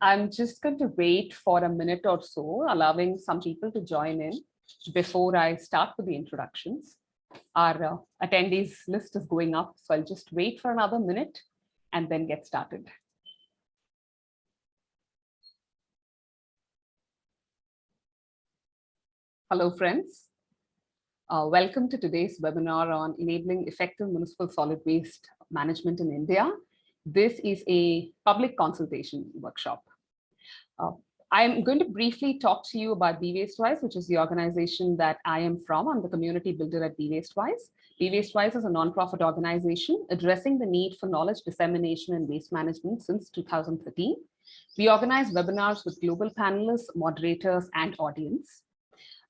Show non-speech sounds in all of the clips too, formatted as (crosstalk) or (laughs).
I'm just going to wait for a minute or so, allowing some people to join in before I start with the introductions. Our uh, attendees list is going up, so I'll just wait for another minute and then get started. Hello, friends. Uh, welcome to today's webinar on enabling effective municipal solid waste management in India. This is a public consultation workshop. Uh, I'm going to briefly talk to you about Be Wise, which is the organization that I am from. I'm the community builder at Be Wise. Be Wise is a nonprofit organization addressing the need for knowledge dissemination and waste management since 2013. We organize webinars with global panelists, moderators, and audience.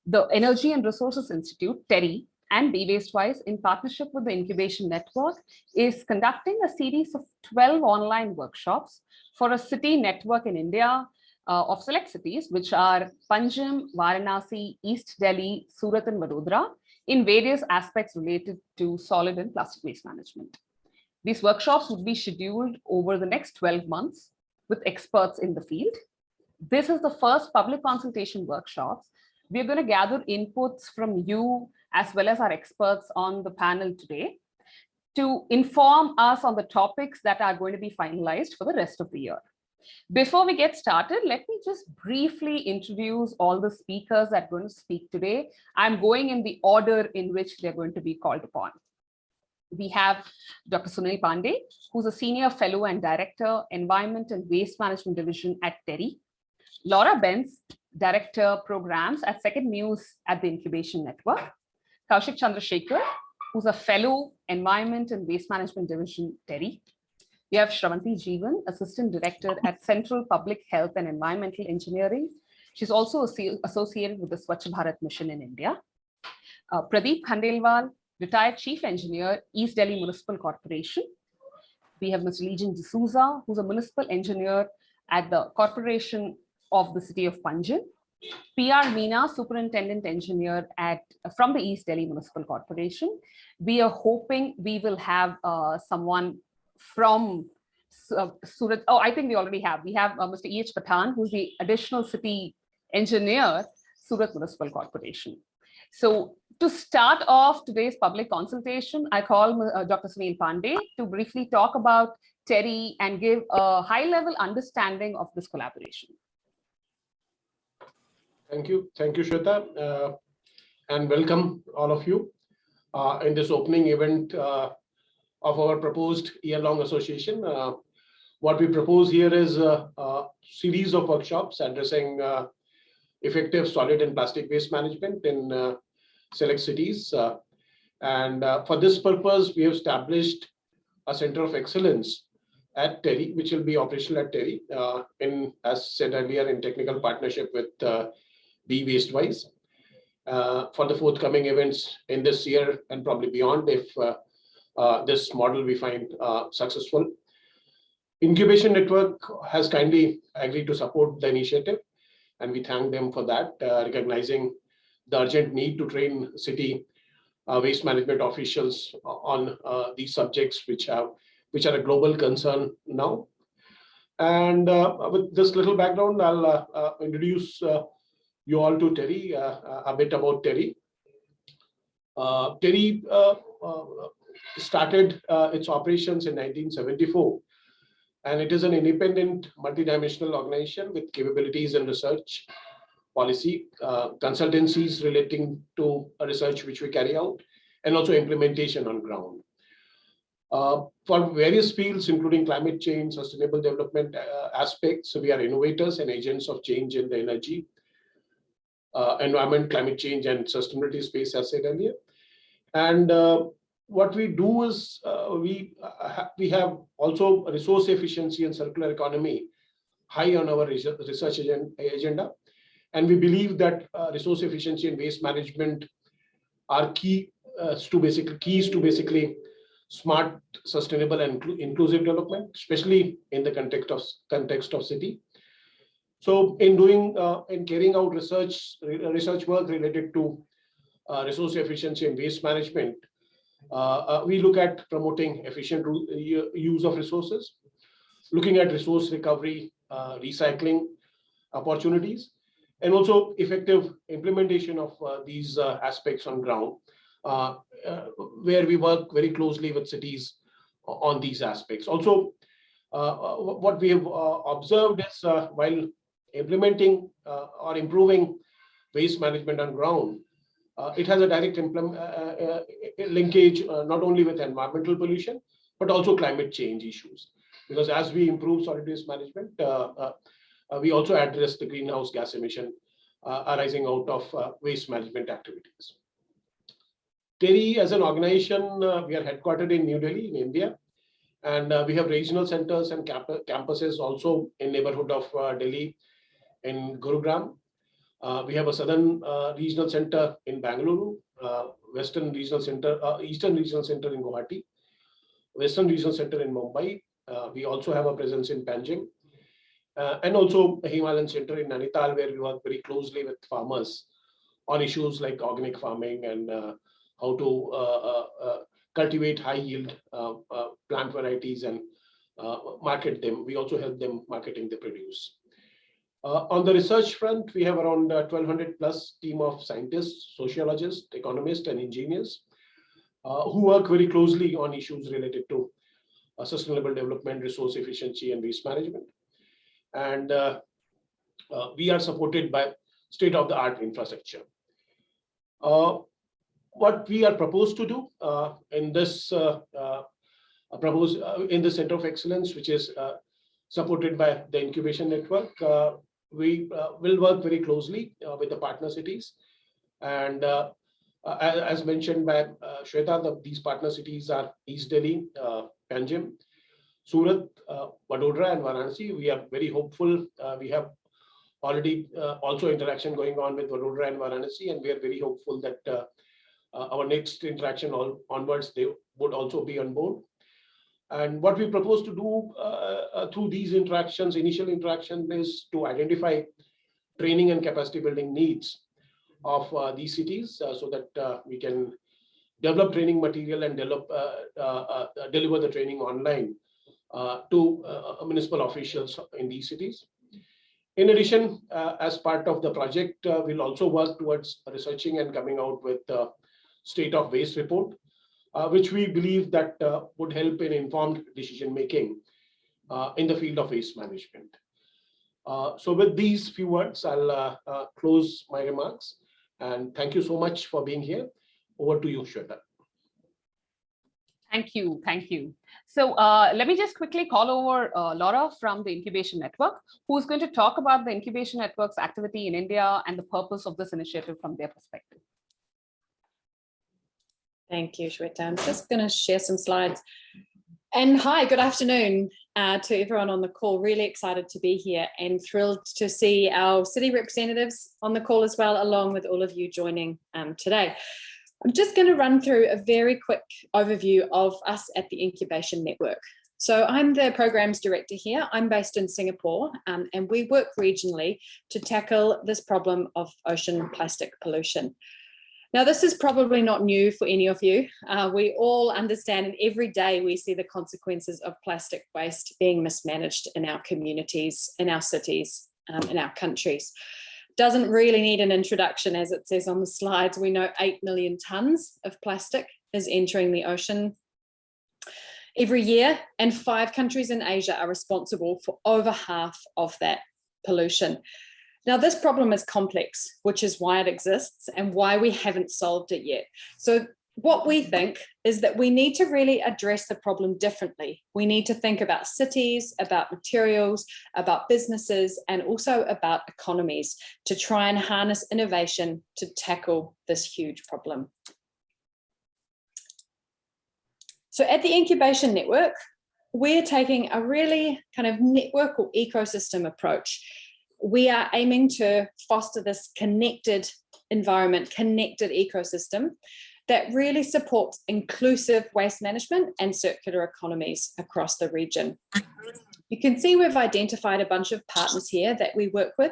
The Energy and Resources Institute, TERI, and Be Waste Wise, in partnership with the Incubation Network, is conducting a series of 12 online workshops for a city network in India uh, of select cities, which are Panjim, Varanasi, East Delhi, Surat and Vadodara, in various aspects related to solid and plastic waste management. These workshops would be scheduled over the next 12 months with experts in the field. This is the first public consultation workshops. We're going to gather inputs from you as well as our experts on the panel today to inform us on the topics that are going to be finalized for the rest of the year. Before we get started, let me just briefly introduce all the speakers that are going to speak today. I'm going in the order in which they're going to be called upon. We have Dr. Sunil Pandey, who's a senior fellow and director, environment and waste management division at TERI. Laura Benz, director programs at Second Muse at the Incubation Network. Kaushik Chandrasekhar, who's a fellow environment and waste management division, TERI. We have Shravanti Jeevan, Assistant Director at Central Public Health and Environmental Engineering. She's also associated with the Swachh Bharat Mission in India. Uh, Pradeep Khandelwal, Retired Chief Engineer, East Delhi Municipal Corporation. We have Mr. Legion D'Souza, who's a Municipal Engineer at the Corporation of the City of Panjim. PR Meena, Superintendent Engineer at from the East Delhi Municipal Corporation. We are hoping we will have uh, someone from uh, Surat. Oh, I think we already have. We have uh, Mr. E.H. Patan, who's the additional city engineer, Surat Municipal Corporation. So to start off today's public consultation, I call uh, Dr. Sunil Pandey to briefly talk about TERI and give a high level understanding of this collaboration. Thank you. Thank you, Shweta. Uh, and welcome all of you uh, in this opening event uh, of our proposed year-long association. Uh, what we propose here is a, a series of workshops addressing uh, effective solid and plastic waste management in uh, select cities. And for this purpose, we have established a center of excellence at TERI, which will be operational at TERI, in, as said earlier, in technical partnership with Be Wastewise. for the forthcoming events in this year and probably beyond, if uh, this model we find uh, successful. Incubation Network has kindly agreed to support the initiative, and we thank them for that, uh, recognizing the urgent need to train city uh, waste management officials on uh, these subjects, which have which are a global concern now. And uh, with this little background, I'll introduce you all to TERI, a bit about TERI. TERI started uh, its operations in 1974. And it is an independent multidimensional organization with capabilities in research, policy, uh, consultancies relating to research which we carry out, and also implementation on ground. Uh, for various fields, including climate change, sustainable development uh, aspects, we are innovators and agents of change in the energy, uh, environment, climate change, and sustainability space, as said earlier. And uh, what we do is uh, we uh, we have also resource efficiency and circular economy high on our research agenda. And we believe that uh, resource efficiency and waste management are key uh, to basically keys to basically smart, sustainable and inclusive development, especially in the context of context of city. So in doing uh, in carrying out research research work related to uh, resource efficiency and waste management, uh, uh, we look at promoting efficient use of resources, looking at resource recovery uh, recycling opportunities, and also effective implementation of uh, these uh, aspects on ground, uh, uh, where we work very closely with cities on these aspects. Also, uh, uh, what we have uh, observed is uh, while implementing uh, or improving waste management on ground, uh, it has a direct uh, linkage not only with environmental pollution, but also climate change issues. Because as we improve solid waste management, we also address the greenhouse gas emission arising out of waste management activities. TERI as an organization, uh, we are headquartered in New Delhi in India. And uh, we have regional centers and camp campuses also in neighborhood of uh, Delhi in Gurugram. Uh, we have a southern uh, regional center in Bangalore, uh, western regional center, eastern regional center in Guwahati, western regional center in Mumbai. We also have a presence in Panjim. And also a Himalayan center in Nainital, where we work very closely with farmers on issues like organic farming and how to cultivate high yield uh, uh, plant varieties and uh, market them. We also help them marketing the produce. Uh, on the research front, we have around uh, 1200 plus team of scientists, sociologists, economists, and engineers uh, who work very closely on issues related to uh, sustainable development, resource efficiency, and waste management. And uh, uh, we are supported by state-of-the-art infrastructure. Uh, what we are proposed to do uh, in this uh, uh, uh, in the Center of Excellence, which is uh, supported by the incubation network, uh, we uh, will work very closely uh, with the partner cities. And uh, as, mentioned by uh, Shweta, the, these partner cities are East Delhi, uh, Panjim, Surat, uh, Vadodara, and Varanasi. We are very hopeful. Uh, we have already uh, also interaction going on with Vadodara and Varanasi, and we are very hopeful that our next interaction all onwards, they would also be on board. And what we propose to do uh, uh, through these interactions, initial interaction is to identify training and capacity building needs of uh, these cities uh, so that uh, we can develop training material and develop uh, uh, deliver the training online to municipal officials in these cities. In addition, as part of the project, we'll also work towards researching and coming out with uh, state of waste report, which we believe that uh, would help in informed decision making uh, in the field of waste management. Uh, so with these few words, I'll uh, uh, close my remarks and thank you so much for being here. Over to you, Shweta. Thank you. Thank you. So uh, let me just quickly call over uh, Laura from the Incubation Network, who's going to talk about the Incubation Network's activity in India and the purpose of this initiative from their perspective. Thank you, Shweta. I'm just going to share some slides. And hi, good afternoon uh, to everyone on the call. Really excited to be here and thrilled to see our city representatives on the call as well, along with all of you joining um, today. I'm just going to run through a very quick overview of us at the Incubation Network. So I'm the programs director here. I'm based in Singapore um, and we work regionally to tackle this problem of ocean plastic pollution. Now, this is probably not new for any of you. Uh, we all understand and every day we see the consequences of plastic waste being mismanaged in our communities, in our cities, um, in our countries. Doesn't really need an introduction as it says on the slides. We know 8 million tons of plastic is entering the ocean every year and five countries in Asia are responsible for over half of that pollution. Now, this problem is complex, which is why it exists and why we haven't solved it yet. So what we think is that we need to really address the problem differently. We need to think about cities, about materials, about businesses, and also about economies to try and harness innovation to tackle this huge problem. So at the Incubation Network, we're taking a really kind of network or ecosystem approach we are aiming to foster this connected environment, connected ecosystem that really supports inclusive waste management and circular economies across the region. You can see we've identified a bunch of partners here that we work with.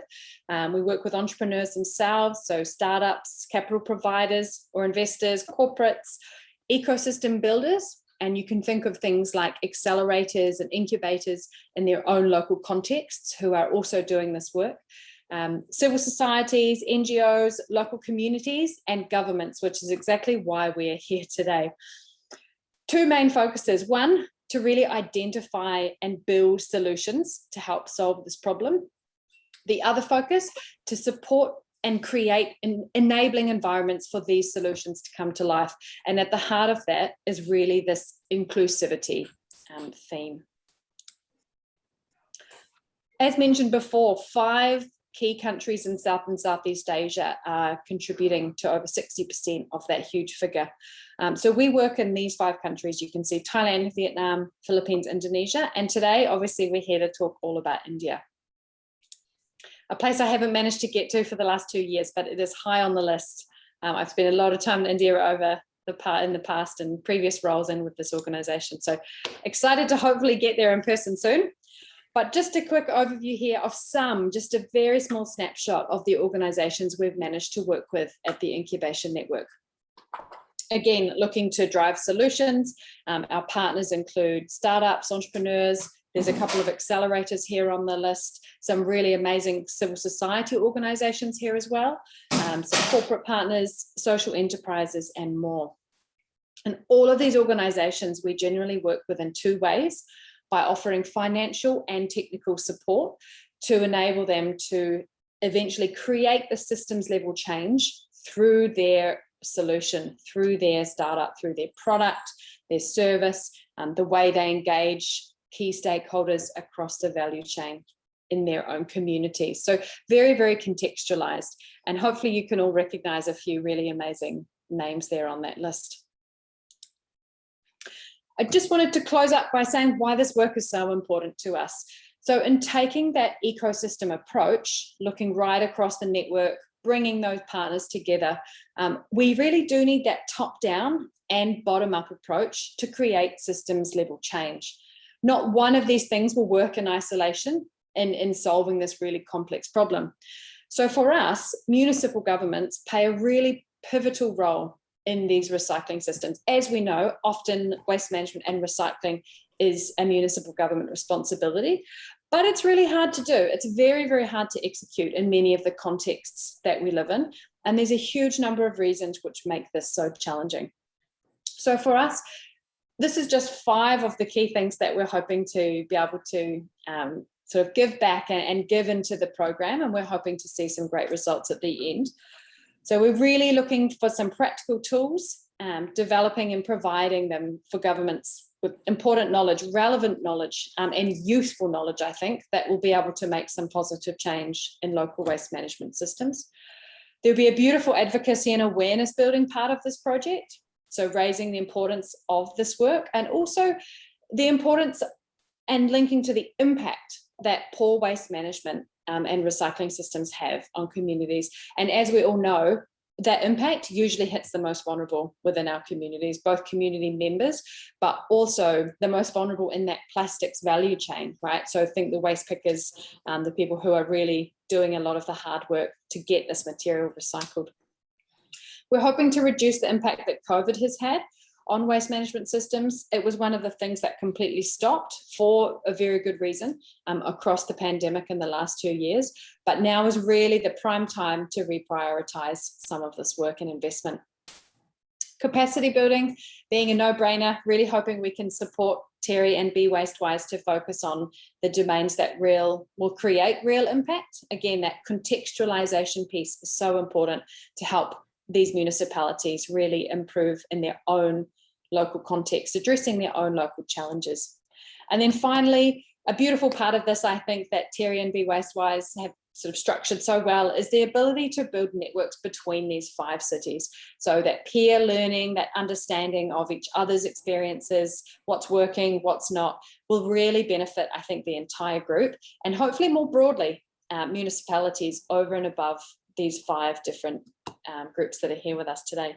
Um, we work with entrepreneurs themselves, so startups, capital providers or investors, corporates, ecosystem builders, And you can think of things like accelerators and incubators in their own local contexts who are also doing this work. Um, civil societies, NGOs, local communities and governments, which is exactly why we're here today. Two main focuses. One, to really identify and build solutions to help solve this problem. The other focus, to support and create en enabling environments for these solutions to come to life. And at the heart of that is really this inclusivity um, theme. As mentioned before, five key countries in South and Southeast Asia are contributing to over 60% of that huge figure. Um, so we work in these five countries. You can see Thailand, Vietnam, Philippines, Indonesia. And today, obviously, we're here to talk all about India. A place I haven't managed to get to for the last two years, but it is high on the list. Um, I've spent a lot of time in India over the part in the past and previous roles in with this organization. So excited to hopefully get there in person soon. But just a quick overview here of some, just a very small snapshot of the organizations we've managed to work with at the Incubation Network. Again, looking to drive solutions. Um, our partners include startups, entrepreneurs. There's a couple of accelerators here on the list, some really amazing civil society organizations here as well, um, some corporate partners, social enterprises, and more. And all of these organizations we generally work with in two ways by offering financial and technical support to enable them to eventually create the systems level change through their solution, through their startup, through their product, their service, um, the way they engage key stakeholders across the value chain in their own communities. So very, very contextualized. And hopefully you can all recognize a few really amazing names there on that list. I just wanted to close up by saying why this work is so important to us. So in taking that ecosystem approach, looking right across the network, bringing those partners together, um, we really do need that top down and bottom up approach to create systems level change. Not one of these things will work in isolation in, in solving this really complex problem. So for us, municipal governments play a really pivotal role in these recycling systems. As we know, often waste management and recycling is a municipal government responsibility, but it's really hard to do. It's very, very hard to execute in many of the contexts that we live in. And there's a huge number of reasons which make this so challenging. So for us, this is just five of the key things that we're hoping to be able to um, sort of give back and, and give into the program. And we're hoping to see some great results at the end. So we're really looking for some practical tools, um, developing and providing them for governments with important knowledge, relevant knowledge um, and useful knowledge, I think, that will be able to make some positive change in local waste management systems. There'll be a beautiful advocacy and awareness building part of this project. So raising the importance of this work and also the importance and linking to the impact that poor waste management um, and recycling systems have on communities. And as we all know, that impact usually hits the most vulnerable within our communities, both community members, but also the most vulnerable in that plastics value chain, right? So think the waste pickers, um, the people who are really doing a lot of the hard work to get this material recycled. We're hoping to reduce the impact that COVID has had on waste management systems. It was one of the things that completely stopped for a very good reason um, across the pandemic in the last two years. But now is really the prime time to reprioritize some of this work and investment. Capacity building being a no-brainer, really hoping we can support TERI and Be Wastewise to focus on the domains that real will create real impact. Again, that contextualization piece is so important to help these municipalities really improve in their own local context, addressing their own local challenges. And then finally, a beautiful part of this, I think that TERI and Be Wastewise have sort of structured so well is the ability to build networks between these five cities. So that peer learning, that understanding of each other's experiences, what's working, what's not, will really benefit, I think, the entire group and hopefully more broadly, uh, municipalities over and above these five different um, groups that are here with us today.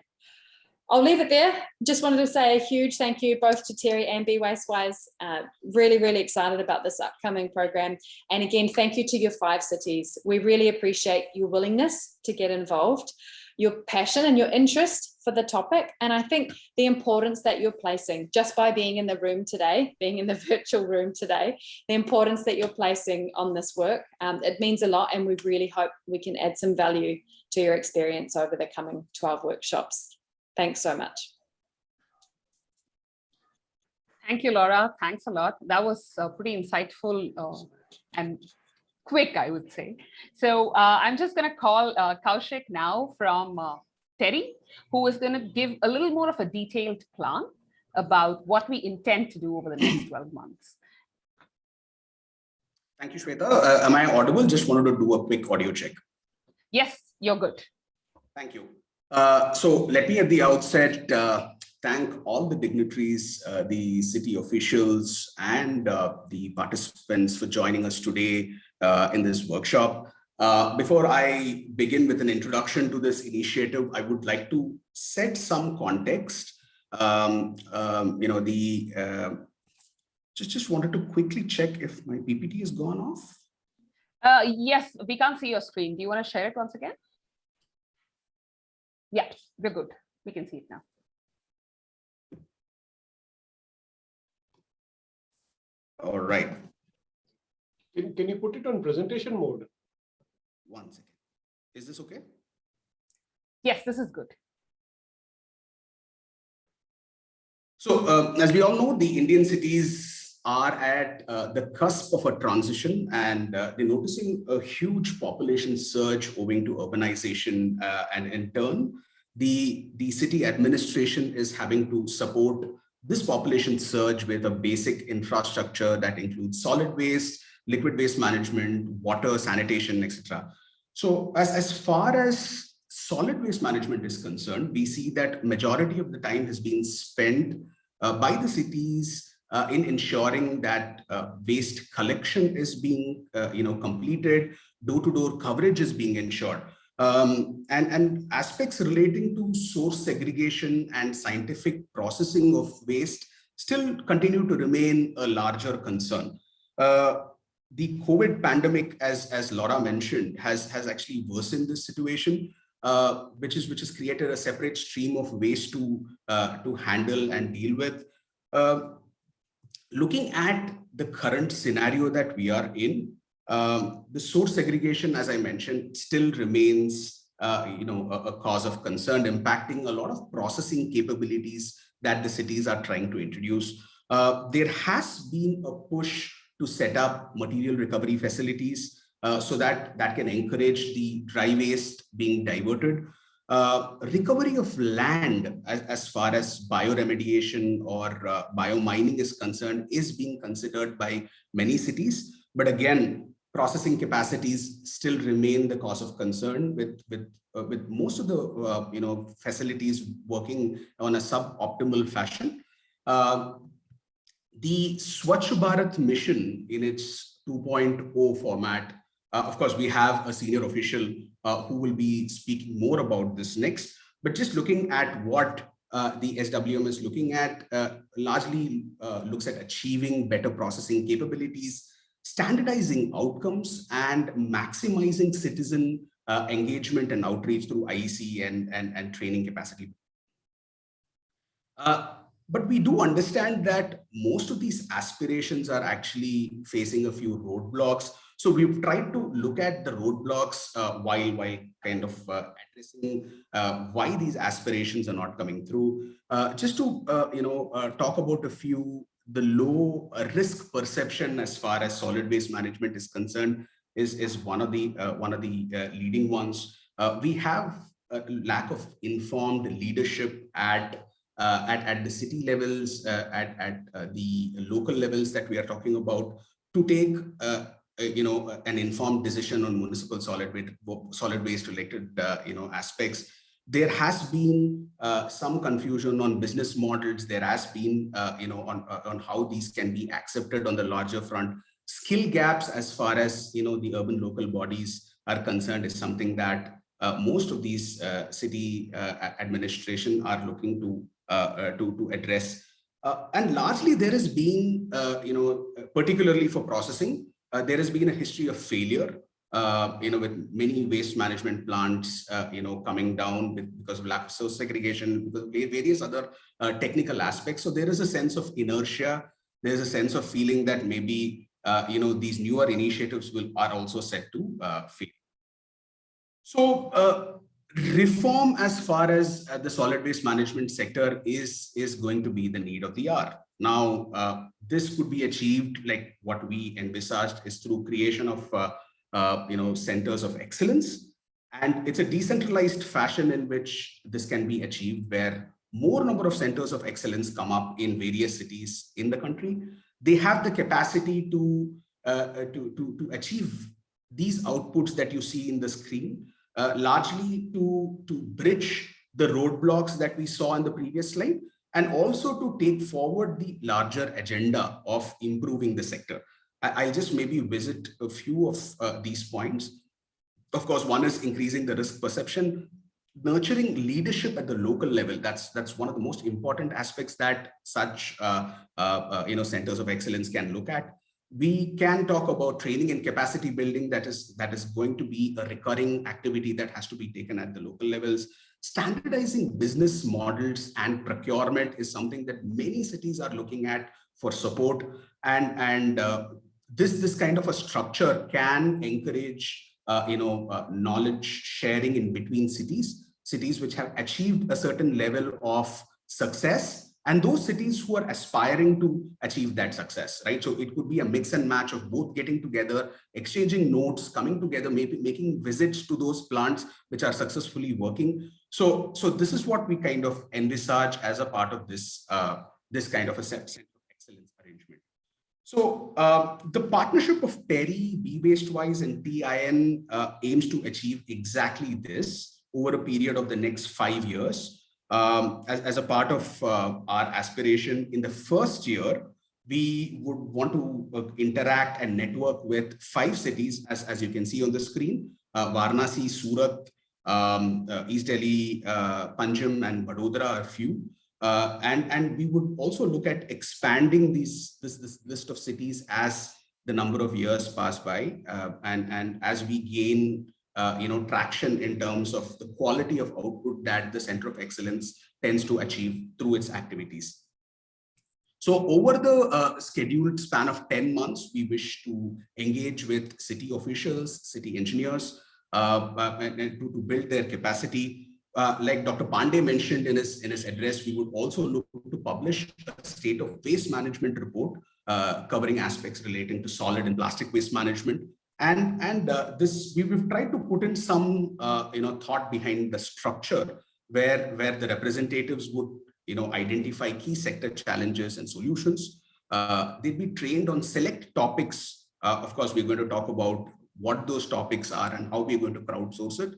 I'll leave it there. Just wanted to say a huge thank you both to TERI and Be Wastewise. Uh, really, really excited about this upcoming program. And again, thank you to your five cities. We really appreciate your willingness to get involved, your passion and your interest for the topic. And I think the importance that you're placing just by being in the room today, being in the (laughs) virtual room today, the importance that you're placing on this work, um, it means a lot. And we really hope we can add some value to your experience over the coming 12 workshops. Thanks so much. Thank you, Laura. Thanks a lot. That was uh, pretty insightful uh, and quick, I would say. So uh, I'm just going to call uh, Kaushik now from uh, TERI, who is going to give a little more of a detailed plan about what we intend to do over the next 12 months. Thank you, Shweta. Uh, am I audible? Just wanted to do a quick audio check. Yes, you're good. Thank you. Uh, so let me at the outset uh, thank all the dignitaries, uh, the city officials, and uh, the participants for joining us today uh, in this workshop. Uh, before I begin with an introduction to this initiative, I would like to set some context. Um, um, you know, the uh, just just wanted to quickly check if my PPT has gone off. Uh, yes, we can't see your screen. Do you want to share it once again? Yes, we're good. We can see it now. All right, Can, can you put it on presentation mode? One second. Is this okay? Yes, this is good. So uh, as we all know, the Indian cities are at uh, the cusp of a transition and uh, they're noticing a huge population surge owing to urbanization uh, and in turn, the, the city administration is having to support this population surge with a basic infrastructure that includes solid waste, liquid waste management, water, sanitation, etc. So as, as far as solid waste management is concerned, we see that majority of the time has been spent uh, by the cities uh, in ensuring that uh, waste collection is being, uh, you know, completed, door-to-door -door coverage is being ensured. Um, and, and aspects relating to source segregation and scientific processing of waste still continue to remain a larger concern. Uh, the COVID pandemic, as, as Laura mentioned, has, has actually worsened this situation, uh, which, is, which has created a separate stream of waste to, uh, to handle and deal with. Uh, looking at the current scenario that we are in, um, the source segregation, as I mentioned, still remains uh, you know, a, a, cause of concern, impacting a lot of processing capabilities that the cities are trying to introduce. Uh, there has been a push to set up material recovery facilities uh, so that that can encourage the dry waste being diverted. Uh, recovery of land as, as, far as bioremediation or uh, biomining is concerned is being considered by many cities. But again, processing capacities still remain the cause of concern with with uh, with most of the uh, you know facilities working on a suboptimal fashion. Uh, the Swachh Bharat mission in its 2.0 format, uh, of course, we have a senior official uh, who will be speaking more about this next, but just looking at what uh, the SWM is looking at largely looks at achieving better processing capabilities, standardizing outcomes and maximizing citizen uh, engagement and outreach through IEC and, and, and training capacity. Uh, but we do understand that most of these aspirations are actually facing a few roadblocks. So we've tried to look at the roadblocks uh, while, while kind of uh, addressing uh, why these aspirations are not coming through. Uh, just to, you know, talk about a few the low uh, risk perception as far as solid waste management is concerned is, is one of the uh, one of the uh, leading ones. Uh, we have a lack of informed leadership at uh, at, at the city levels, uh, at, at the local levels that we are talking about to take you know an informed decision on municipal solid waste solid waste related you know aspects there has been uh, some confusion on business models. There has been, uh, you know, on, uh, on how these can be accepted on the larger front. Skill gaps as far as, you know, the urban local bodies are concerned is something that uh, most of these uh, city uh, administration are looking to, to, to address. and largely there has been, you know, particularly for processing, there has been a history of failure uh, you know, with many waste management plants, uh, you know, coming down with, because of lack of segregation, because various other uh, technical aspects. So there is a sense of inertia. There's a sense of feeling that maybe, uh, you know, these newer initiatives will are also set to uh, fail. So uh, reform as far as uh, the solid waste management sector is, is going to be the need of the hour. Now, uh, this could be achieved like what we envisaged is through creation of, uh, uh, you know, centers of excellence. And it's a decentralized fashion in which this can be achieved where more number of centers of excellence come up in various cities in the country. They have the capacity to, uh, to, to, to achieve these outputs that you see in the screen uh, largely to, to bridge the roadblocks that we saw in the previous slide, and also to take forward the larger agenda of improving the sector. I, will just maybe visit a few of uh, these points. Of course, one is increasing the risk perception, nurturing leadership at the local level. That's that's one of the most important aspects that such uh, uh, uh you know centers of excellence can look at we can talk about training and capacity building that is that is going to be a recurring activity that has to be taken at the local levels. Standardizing business models and procurement is something that many cities are looking at for support. And and uh, this this kind of a structure can encourage uh, you know uh, knowledge sharing in between cities cities which have achieved a certain level of success and those cities who are aspiring to achieve that success, right? So it could be a mix and match of both getting together, exchanging notes, coming together, maybe making visits to those plants which are successfully working. So, so this is what we kind of envisage as a part of this, uh, this kind of a center of excellence arrangement. So uh, the partnership of TERI, B-Wastewise and TIN uh, aims to achieve exactly this over a period of the next five years um, as, as a part of uh, our aspiration in the first year, we would want to uh, interact and network with five cities, as, as you can see on the screen, uh, Varanasi, Surat, um, uh, East Delhi, uh, Panjim, and Vadodara are a few. Uh, and, and we would also look at expanding these, this, this list of cities as the number of years pass by uh, and, and as we gain uh, you know, traction in terms of the quality of output that the Center of Excellence tends to achieve through its activities. So over the uh, scheduled span of 10 months, we wish to engage with city officials, city engineers, uh, uh to, to, build their capacity. Uh, like Dr. Pandey mentioned in his, in his address, we would also look to publish a state of waste management report uh, covering aspects relating to solid and plastic waste management and and uh, this we, have tried to put in some uh, you know thought behind the structure where where the representatives would you know identify key sector challenges and solutions. Uh, they'd be trained on select topics. Uh, of course we're going to talk about what those topics are and how we're going to crowdsource it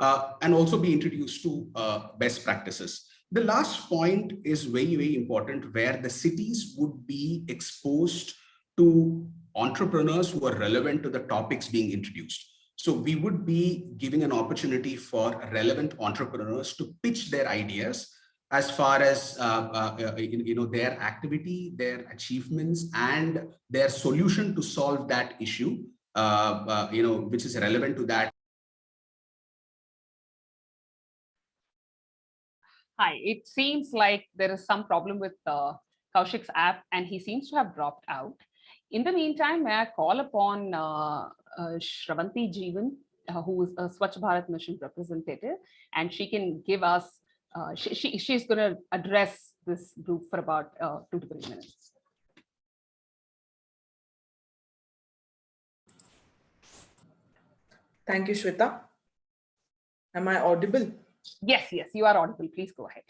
uh, and also be introduced to uh, best practices. The last point is very very important where the cities would be exposed to entrepreneurs who are relevant to the topics being introduced. So we would be giving an opportunity for relevant entrepreneurs to pitch their ideas as far as uh, uh, uh you know their activity, their achievements, and their solution to solve that issue, uh, uh, you know, which is relevant to that. Hi, it seems like there is some problem with uh, Kaushik's app and he seems to have dropped out. In the meantime, may I call upon uh, uh, Shravanti Jeevan, uh, who is a Swachh Bharat Mission representative, and she can give us, uh, she, she, she's going to address this group for about uh, two to three minutes. Thank you, Shweta. Am I audible? Yes, yes, you are audible. Please go ahead.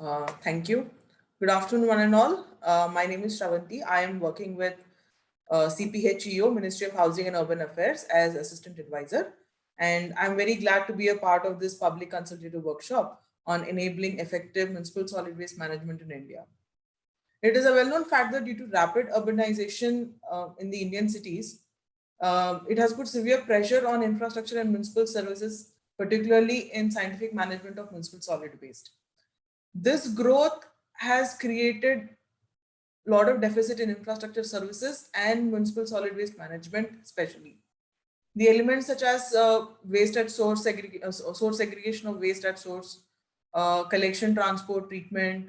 Uh, thank you. Good afternoon, one and all. Uh, my name is Shravanti. I am working with uh, CPHEO, Ministry of Housing and Urban Affairs as Assistant Advisor. And I'm very glad to be a part of this public consultative workshop on enabling effective municipal solid waste management in India. It is a well-known fact that due to rapid urbanization uh, in the Indian cities, uh, it has put severe pressure on infrastructure and municipal services, particularly in scientific management of municipal solid waste. This growth has created a lot of deficit in infrastructure services and municipal solid waste management especially. The elements such as uh, waste at source, uh, source segregation of waste at source, uh, collection, transport, treatment,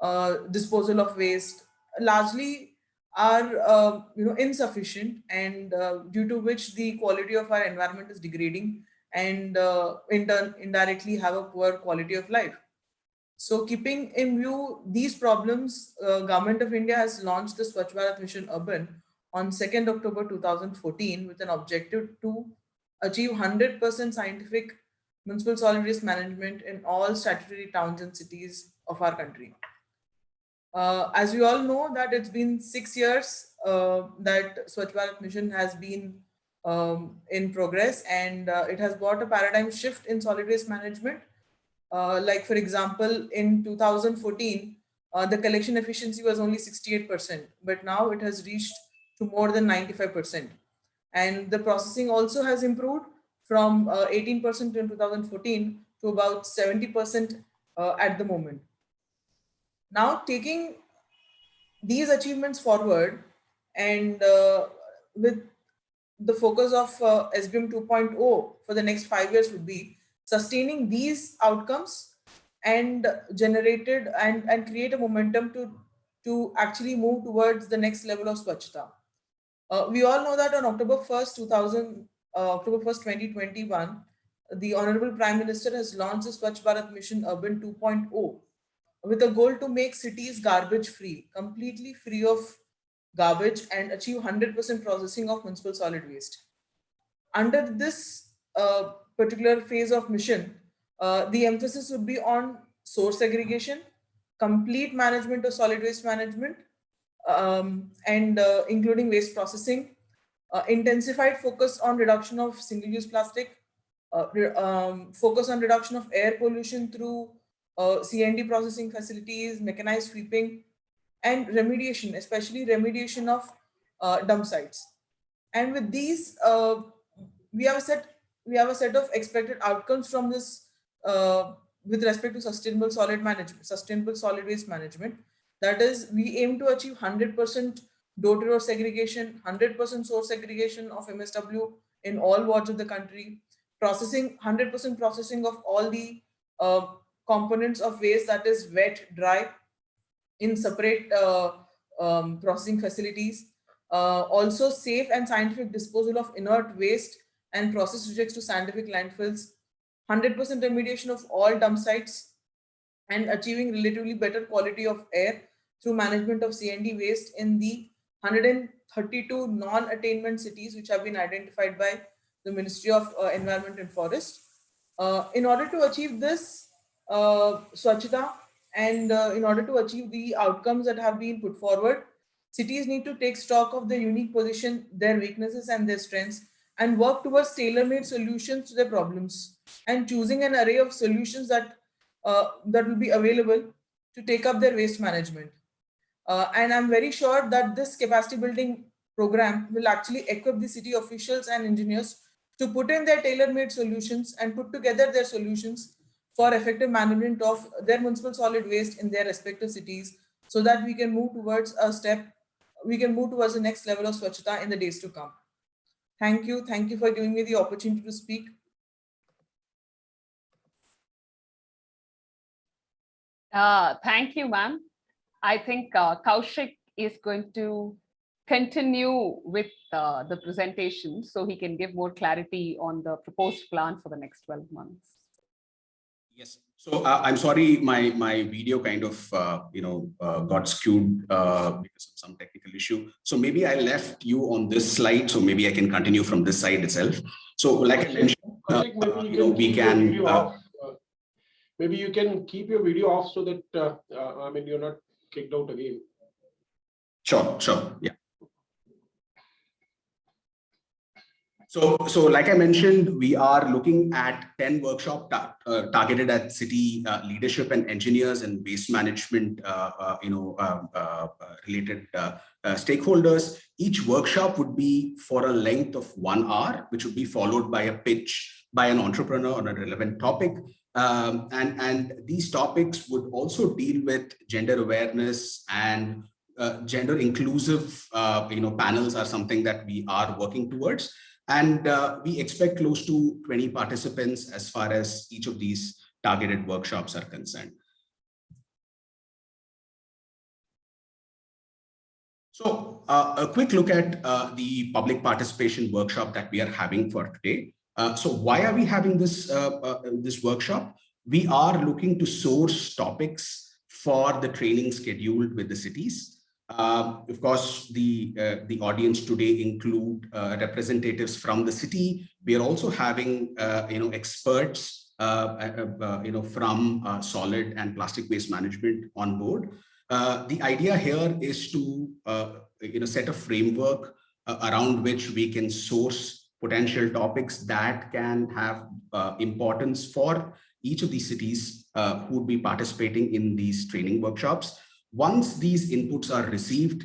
uh, disposal of waste, largely are uh, you know insufficient and uh, due to which the quality of our environment is degrading and in turn indirectly have a poor quality of life. So keeping in view these problems, uh, Government of India has launched the Swachh Bharat Mission Urban on 2nd October 2014 with an objective to achieve 100% scientific municipal solid waste management in all statutory towns and cities of our country. Uh, as we all know that it's been six years uh, that Swachh Bharat mission has been um, in progress and uh, it has brought a paradigm shift in solid waste management. Uh, like for example, in 2014, uh, the collection efficiency was only 68%, but now it has reached to more than 95%. And the processing also has improved from 18% uh, in 2014 to about 70% at the moment. Now taking these achievements forward and uh, with the focus of uh, SBM 2.0 for the next five years would be sustaining these outcomes and generated and, and create a momentum to, to actually move towards the next level of Swachhta. Uh, we all know that on October 1st, 2000, uh, October 1st, 2021, the Honorable Prime Minister has launched the Swachh Bharat Mission Urban 2.0, with a goal to make cities garbage free, completely free of garbage and achieve 100% processing of municipal solid waste. Under this uh, particular phase of mission, uh, the emphasis would be on source segregation, complete management of solid waste management, um, and uh, including waste processing, uh, intensified focus on reduction of single-use plastic, uh, um, focus on reduction of air pollution through uh, C&D processing facilities, mechanized sweeping, and remediation, especially remediation of uh, dump sites. And with these, we have set we have a set of expected outcomes from this uh, with respect to sustainable solid management, sustainable solid waste management. That is, we aim to achieve 100% door-to-door segregation, 100% source segregation of MSW in all wards of the country, processing 100% processing of all the uh, components of waste that is wet, dry in separate uh, um, processing facilities. Uh, also safe and scientific disposal of inert waste and process rejects to scientific landfills, 100% remediation of all dump sites and achieving relatively better quality of air through management of C&D waste in the 132 non-attainment cities which have been identified by the Ministry of uh, Environment and Forest. Uh, in order to achieve this, uh, Swachhta and uh, in order to achieve the outcomes that have been put forward, cities need to take stock of their unique position, their weaknesses and their strengths and work towards tailor-made solutions to their problems and choosing an array of solutions that uh, that will be available to take up their waste management. Uh, and I'm very sure that this capacity building program will actually equip the city officials and engineers to put in their tailor-made solutions and put together their solutions for effective management of their municipal solid waste in their respective cities so that we can move towards a step, we can move towards the next level of Swachhta in the days to come. Thank you. Thank you for giving me the opportunity to speak. Uh, thank you, ma'am. I think uh, Kaushik is going to continue with uh, the presentation so he can give more clarity on the proposed plan for the next 12 months. Yes. So uh, I'm sorry, my my video kind of uh, you know uh, got skewed uh, because of some technical issue. So maybe I left you on this slide, so maybe I can continue from this side itself. So like I mentioned, uh, you, you know, we can. Uh, maybe you can keep your video off so that I mean you're not kicked out again. Sure, sure, yeah. So, so like I mentioned, we are looking at 10 workshop ta uh, targeted at city uh, leadership and engineers and waste management, uh, uh you know, uh, uh, related stakeholders. Each workshop would be for a length of one hour, which would be followed by a pitch by an entrepreneur on a relevant topic. Um, and, and these topics would also deal with gender awareness and gender inclusive, you know, panels are something that we are working towards. And uh, we expect close to 20 participants as far as each of these targeted workshops are concerned. So uh, a quick look at uh, the public participation workshop that we are having for today. Uh, so why are we having this, uh, uh, this workshop? We are looking to source topics for the training scheduled with the cities. Uh, of course, the, the audience today include representatives from the city. We are also having you know, experts you know, from solid and plastic waste management on board. Uh, the idea here is to uh, you know set a framework uh, around which we can source potential topics that can have uh, importance for each of these cities uh, who would be participating in these training workshops. Once these inputs are received,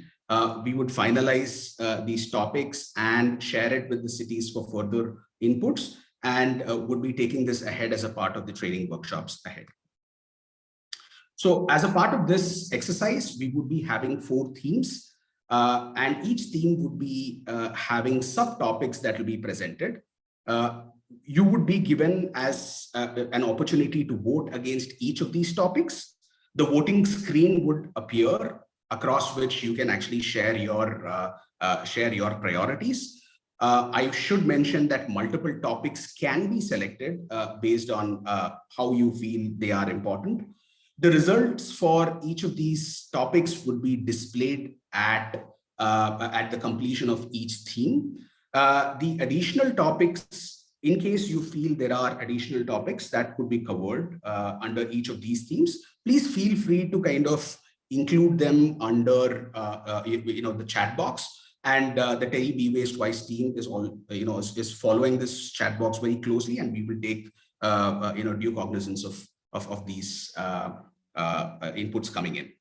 we would finalize these topics and share it with the cities for further inputs and would be taking this ahead as a part of the training workshops ahead. So as a part of this exercise, we would be having four themes uh, and each theme would be uh, having subtopics that will be presented. Uh, you would be given as uh, an opportunity to vote against each of these topics. The voting screen would appear across which you can actually share your uh, uh, share your priorities. I should mention that multiple topics can be selected based on how you feel they are important. The results for each of these topics would be displayed at, uh, at the completion of each theme. Uh, the additional topics, in case you feel there are additional topics that could be covered uh, under each of these themes, please feel free to kind of include them under uh, uh, you, you, know the chat box and uh, the TERI Be Waste Wise team is all you know is, is, following this chat box very closely and we will take you know due cognizance of of, of these uh, uh, inputs coming in.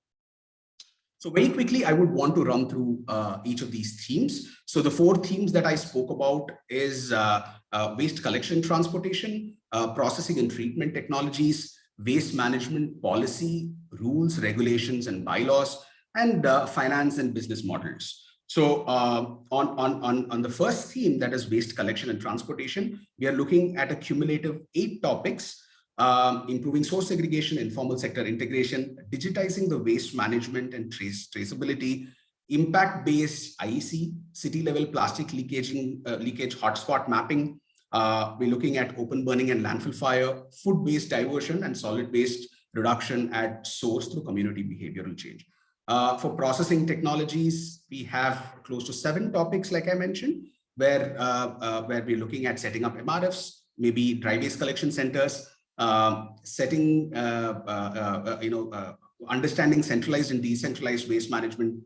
So very quickly, I would want to run through uh, each of these themes. So the four themes that I spoke about is uh, uh, waste collection transportation, uh, processing and treatment technologies, waste management policy, rules, regulations, and bylaws, and finance and business models. So on, on, on, on the first theme, that is waste collection and transportation, we are looking at a cumulative eight topics um, improving source segregation, informal sector integration, digitizing the waste management and trace traceability, impact-based IEC, city-level plastic leakaging, uh, leakage hotspot mapping. Uh, we're looking at open burning and landfill fire, food-based diversion, and solid-based reduction at source through community behavioral change. Uh, for processing technologies, we have close to seven topics, like I mentioned, where, uh, uh, where we're looking at setting up MRFs, maybe dry waste collection centers, um, setting, uh, uh, you know, understanding centralized and decentralized waste management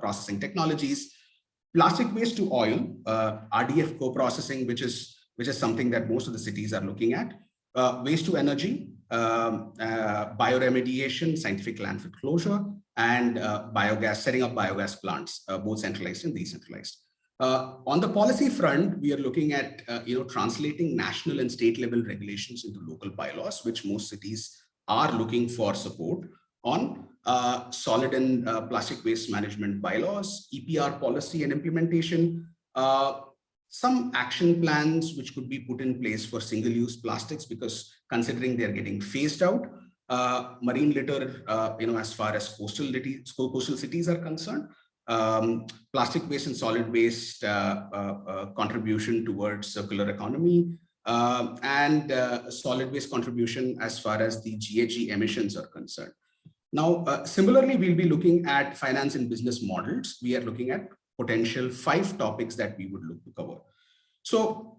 processing technologies, plastic waste to oil, RDF co-processing, which is which is something that most of the cities are looking at, waste to energy, um, bioremediation, scientific landfill closure, and biogas, setting up biogas plants, both centralized and decentralized. Uh, on the policy front, we are looking at uh, you know translating national and state level regulations into local bylaws, which most cities are looking for support on. Uh, solid and uh, plastic waste management bylaws, EPR policy and implementation, uh, some action plans which could be put in place for single-use plastics because considering they're getting phased out, uh, marine litter, you know, as far as coastal, coastal cities are concerned, um, plastic waste and solid waste uh, uh, uh, contribution towards circular economy, um, and solid waste contribution as far as the GHG emissions are concerned. Now, uh, similarly, we'll be looking at finance and business models. We are looking at potential five topics that we would look to cover. So,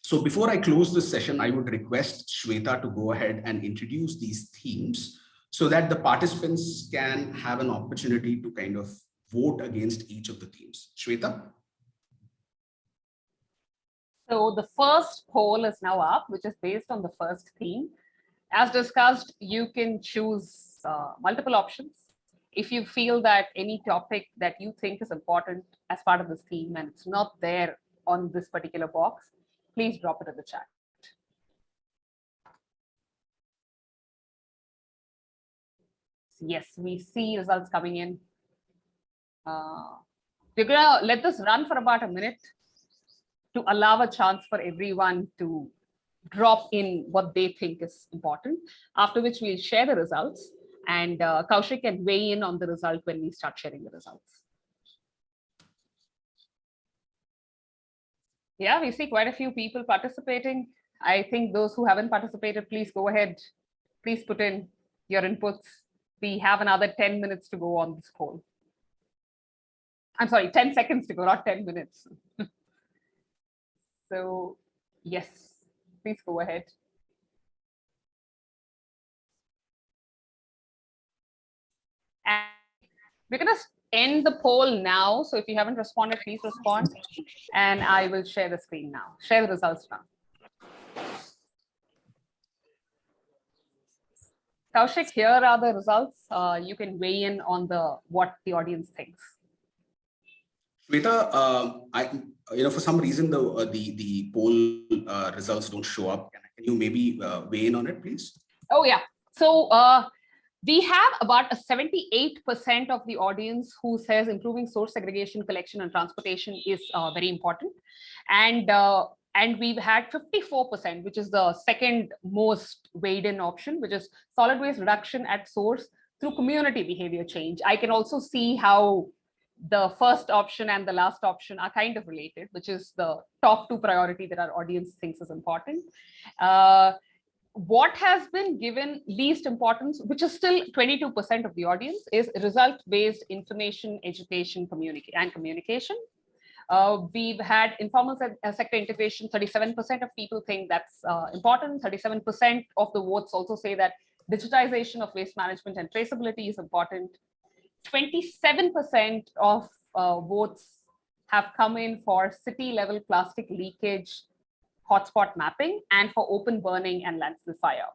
so before I close this session, I would request Shweta to go ahead and introduce these themes so that the participants can have an opportunity to kind of vote against each of the themes. Shweta? So the first poll is now up, which is based on the first theme. As discussed, you can choose uh, multiple options. If you feel that any topic that you think is important as part of this theme and it's not there on this particular box, please drop it in the chat. Yes, we see results coming in. Uh, we're gonna let this run for about a minute to allow a chance for everyone to drop in what they think is important, after which we'll share the results and uh, Kaushik can weigh in on the result when we start sharing the results. Yeah, we see quite a few people participating. I think those who haven't participated, please go ahead. Please put in your inputs. We have another 10 minutes to go on this call. I'm sorry, 10 seconds to go, not 10 minutes. (laughs) so yes, please go ahead. We're going to end the poll now. So if you haven't responded, please respond. And I will share the screen now, share the results now. Kaushik, here are the results. Uh, you can weigh in on the what the audience thinks. Shweta, uh, I, you know, for some reason the uh, the the poll uh, results don't show up. Can, can you maybe uh, weigh in on it, please? Oh yeah. So uh, we have about a 78% of the audience who says improving source segregation, collection, and transportation is uh, very important. And uh, and we've had 54%, which is the second most weighed in option, which is solid waste reduction at source through community behavior change. I can also see how the first option and the last option are kind of related, which is the top two priority that our audience thinks is important. Uh, what has been given least importance, which is still 22% of the audience, is result-based information, education, communicate and communication. Uh, we've had informal se uh, sector integration, 37% of people think that's uh, important. 37% of the votes also say that digitization of waste management and traceability is important. 27% of uh, votes have come in for city level plastic leakage hotspot mapping and for open burning and landfill fire.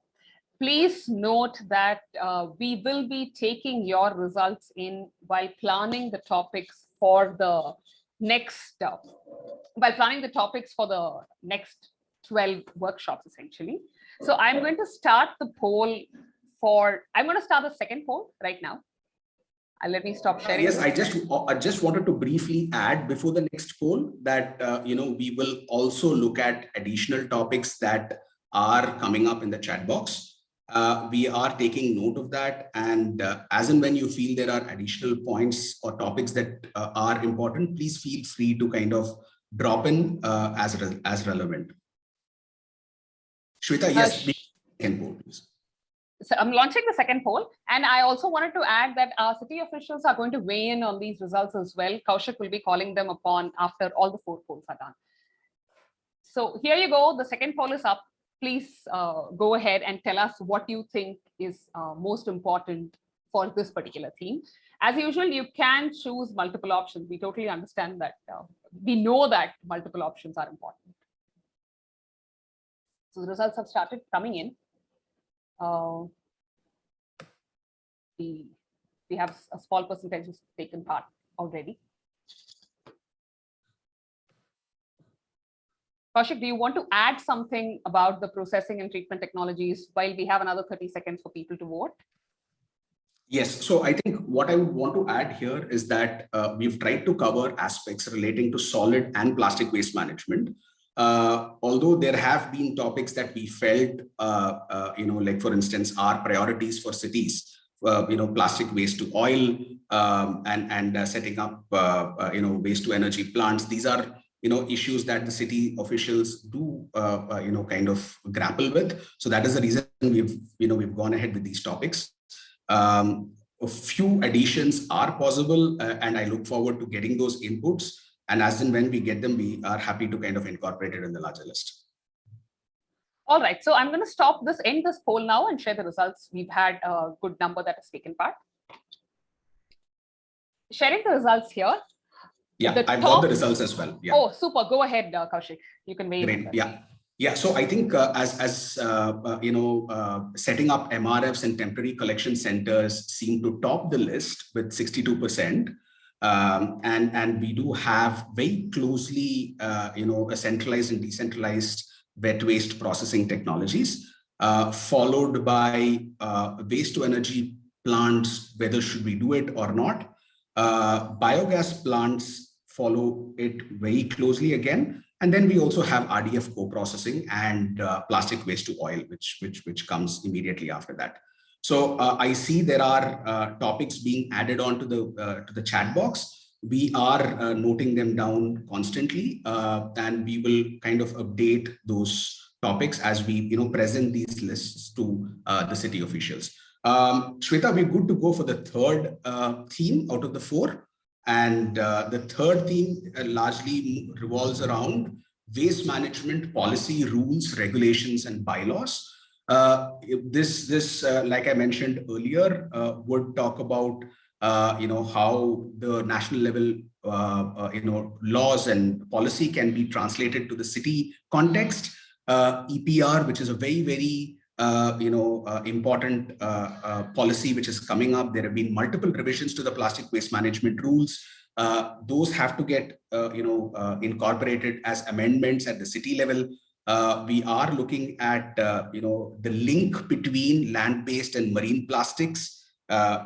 Please note that uh, we will be taking your results in while planning the topics for the next, uh, while planning the topics for the next 12 workshops essentially. So I'm going to start the poll for, I'm going to start the second poll right now. Uh, let me stop sharing. Yes, I just I just wanted to briefly add before the next poll that uh, you know we will also look at additional topics that are coming up in the chat box. Uh, we are taking note of that and uh, as and when you feel there are additional points or topics that uh, are important, please feel free to kind of drop in uh, as, re as relevant. Shweta, yes, can poll, please so I'm launching the second poll. And I also wanted to add that our city officials are going to weigh in on these results as well. Kaushik will be calling them upon after all the four polls are done. So here you go. The second poll is up. Please uh, go ahead and tell us what you think is uh, most important for this particular theme. As usual, you can choose multiple options. We totally understand that. Uh, we know that multiple options are important. So the results have started coming in uh, we, we have a small percentage who's taken part already. Kaushik, do you want to add something about the processing and treatment technologies while we have another 30 seconds for people to vote? Yes, so I think what I would want to add here is that uh, we've tried to cover aspects relating to solid and plastic waste management. Uh, although there have been topics that we felt, uh, uh, you know, like for instance, our priorities for cities, uh, you know, plastic waste to oil um, and, and uh, setting up, uh, you know, waste to energy plants. These are, you know, issues that the city officials do, you know, kind of grapple with. So that is the reason we've, you know, we've gone ahead with these topics. Um, a few additions are possible and I look forward to getting those inputs. And as and when we get them, we are happy to kind of incorporate it in the larger list. All right, so I'm going to stop this, end this poll now and share the results. We've had a good number that has taken part. Sharing the results here. Yeah, the I've top... got the results as well. Yeah. Oh, super. Go ahead, uh, Kaushik. You can weigh Great. Yeah. Yeah, so I think uh, as, as uh, uh, you know, uh, setting up MRFs and temporary collection centers seem to top the list with 62%. Um, and, and we do have very closely, uh, you know, a centralized and decentralized wet waste processing technologies, uh, followed by uh, waste to energy plants, whether should we do it or not. Uh, biogas plants follow it very closely again, And then we also have RDF co-processing and uh, plastic waste to oil, which, which, which comes immediately after that. So uh, I see there are uh, topics being added on to the, uh, to the chat box. We are uh, noting them down constantly uh, and we will kind of update those topics as we you know, present these lists to the city officials. Um, Shweta, we're good to go for the third theme out of the four. And uh, the third theme uh, largely revolves around waste management policy, rules, regulations, and bylaws. Uh, this, this uh, like I mentioned earlier, uh, would talk about uh, you know how the national level you know laws and policy can be translated to the city context. EPR, which is a very very uh, you know, uh, important uh, policy which is coming up. There have been multiple revisions to the plastic waste management rules. Those have to get, you know, incorporated as amendments at the city level. We are looking at, you know, the link between land-based and marine plastics.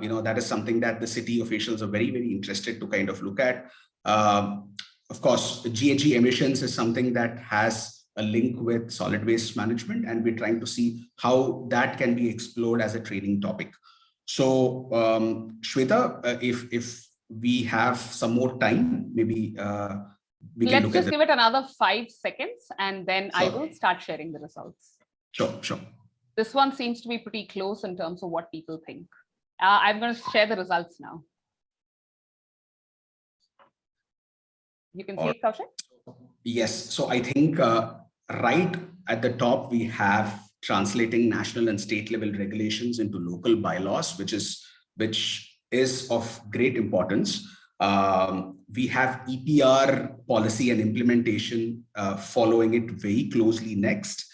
you know, that is something that the city officials are very, very interested to kind of look at. Um, of course, GHG emissions is something that has a link with solid waste management and we're trying to see how that can be explored as a training topic. So um, Shweta, uh, if, if we have some more time, maybe uh, we Let's just give it another five seconds and then sure. I will start sharing the results. Sure, sure. This one seems to be pretty close in terms of what people think. Uh, I'm going to share the results now. You can see it, Kaushik? Yes, so I think uh, right at the top, we have translating national and state level regulations into local bylaws, which is which is of great importance. Um, we have EPR policy and implementation uh, following it very closely next,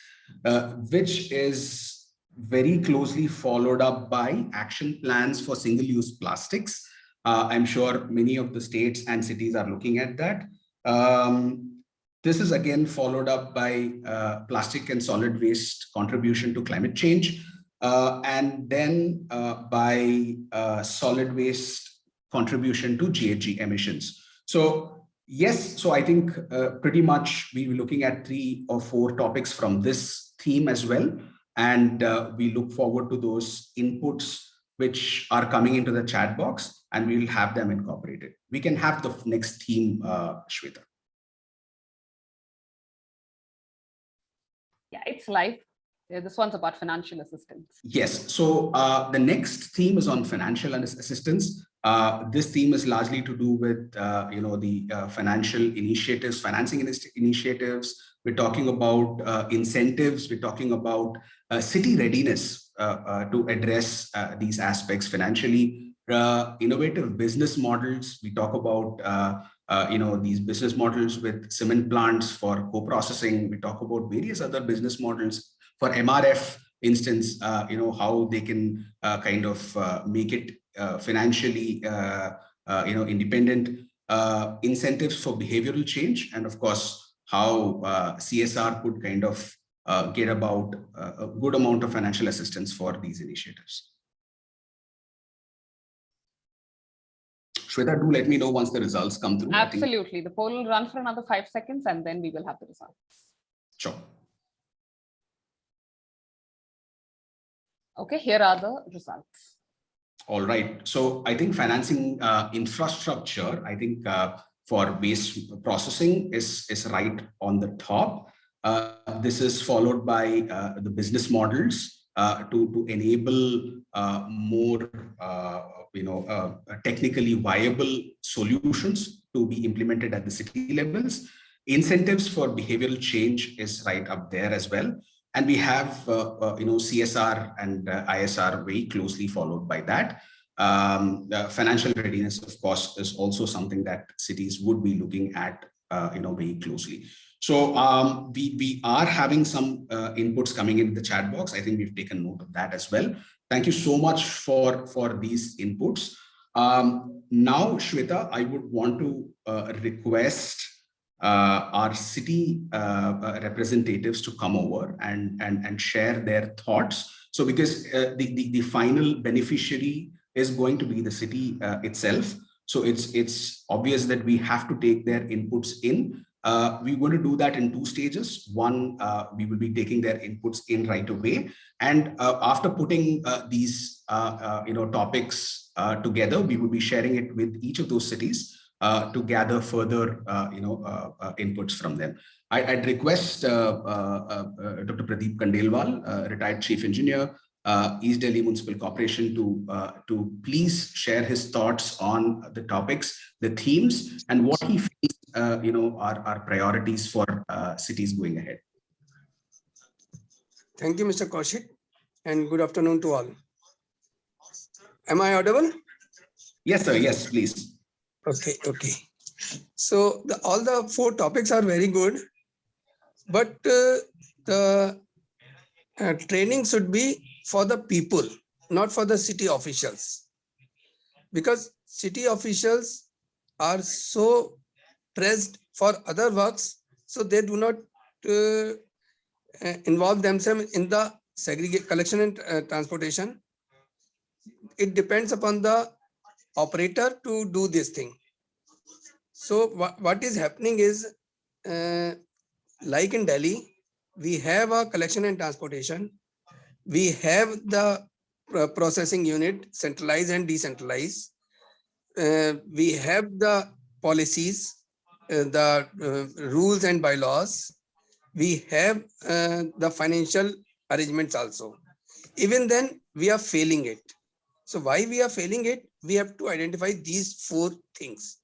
uh, which is very closely followed up by action plans for single-use plastics. Uh, I'm sure many of the states and cities are looking at that. Um, this is again followed up by uh, plastic and solid waste contribution to climate change, uh, and then uh, by solid waste contribution to GHG emissions. So yes, so I think uh, pretty much we were looking at three or four topics from this theme as well. And uh, we look forward to those inputs which are coming into the chat box and we will have them incorporated. We can have the next theme, uh, Shweta. Yeah, it's live. This one's about financial assistance. Yes. So uh, the next theme is on financial assistance. Uh, this theme is largely to do with, uh, you know, the uh, financial initiatives, financing initiatives. We're talking about uh, incentives. We're talking about uh, city readiness to address these aspects financially. innovative business models. We talk about you know, these business models with cement plants for co-processing. We talk about various other business models for MRF instance, uh, you know, how they can uh, kind of uh, make it Uh, financially, uh, uh, you know, independent uh, incentives for behavioral change. And of course, how CSR could kind of get about a good amount of financial assistance for these initiatives. Shweta, do let me know once the results come through. Absolutely. The poll will run for another five seconds and then we will have the results. Sure. Okay, here are the results. All right. So I think financing uh, infrastructure, I think uh, for waste processing is, is right on the top. Uh, this is followed by uh, the business models uh, to, to enable uh, more you know, technically viable solutions to be implemented at the city levels. Incentives for behavioral change is right up there as well. And we have, uh, uh, you know, CSR and uh, ISR very closely followed by that. Um, financial readiness, of course, is also something that cities would be looking at, uh, you know, very closely. So um, we, we are having some uh, inputs coming in the chat box. I think we've taken note of that as well. Thank you so much for, for these inputs. Um, now, Shweta, I would want to uh, request uh, our city uh, uh representatives to come over and, and, and share their thoughts. So because uh, the, the, the, final beneficiary is going to be the city uh, itself. So it's, it's obvious that we have to take their inputs in we're going to do that in two stages. One, we will be taking their inputs in right away. And after putting these you know, topics together, we will be sharing it with each of those cities Uh, to gather further uh, you know, uh, inputs from them. I, would request Dr. Pradeep Khandelwal, retired chief engineer, uh, East Delhi Municipal Corporation to, uh, to please share his thoughts on the topics, the themes, and what he feels, uh, you know, are, are priorities for uh, cities going ahead. Thank you, Mr. Kaushik, and good afternoon to all. Am I audible? Yes, sir. Yes, please. Okay, okay. So the, all the four topics are very good, but uh, the uh, training should be for the people, not for the city officials. Because city officials are so pressed for other works, so they do not uh, uh involve themselves in the segregate collection and uh, transportation. It depends upon the operator to do this thing. So what, what is happening is, uh, like in Delhi, we have a collection and transportation we have the processing unit centralized and decentralized. Uh, we have the policies, uh, the uh, rules and bylaws. We have uh, the financial arrangements also. Even then, we are failing it. So why we are failing it? We have to identify these four things.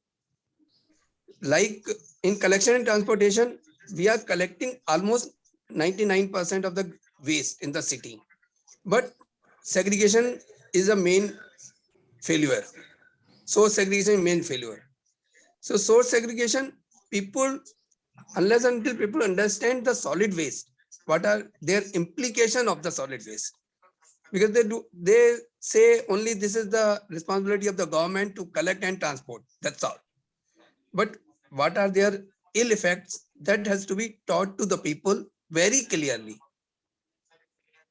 Like in collection and transportation, we are collecting almost 99% of the waste in the city but segregation is a main failure. Source segregation main failure. So source segregation, people, unless until people understand the solid waste, what are their implication of the solid waste? Because they do, they say only this is the responsibility of the government to collect and transport. That's all. But what are their ill effects that has to be taught to the people very clearly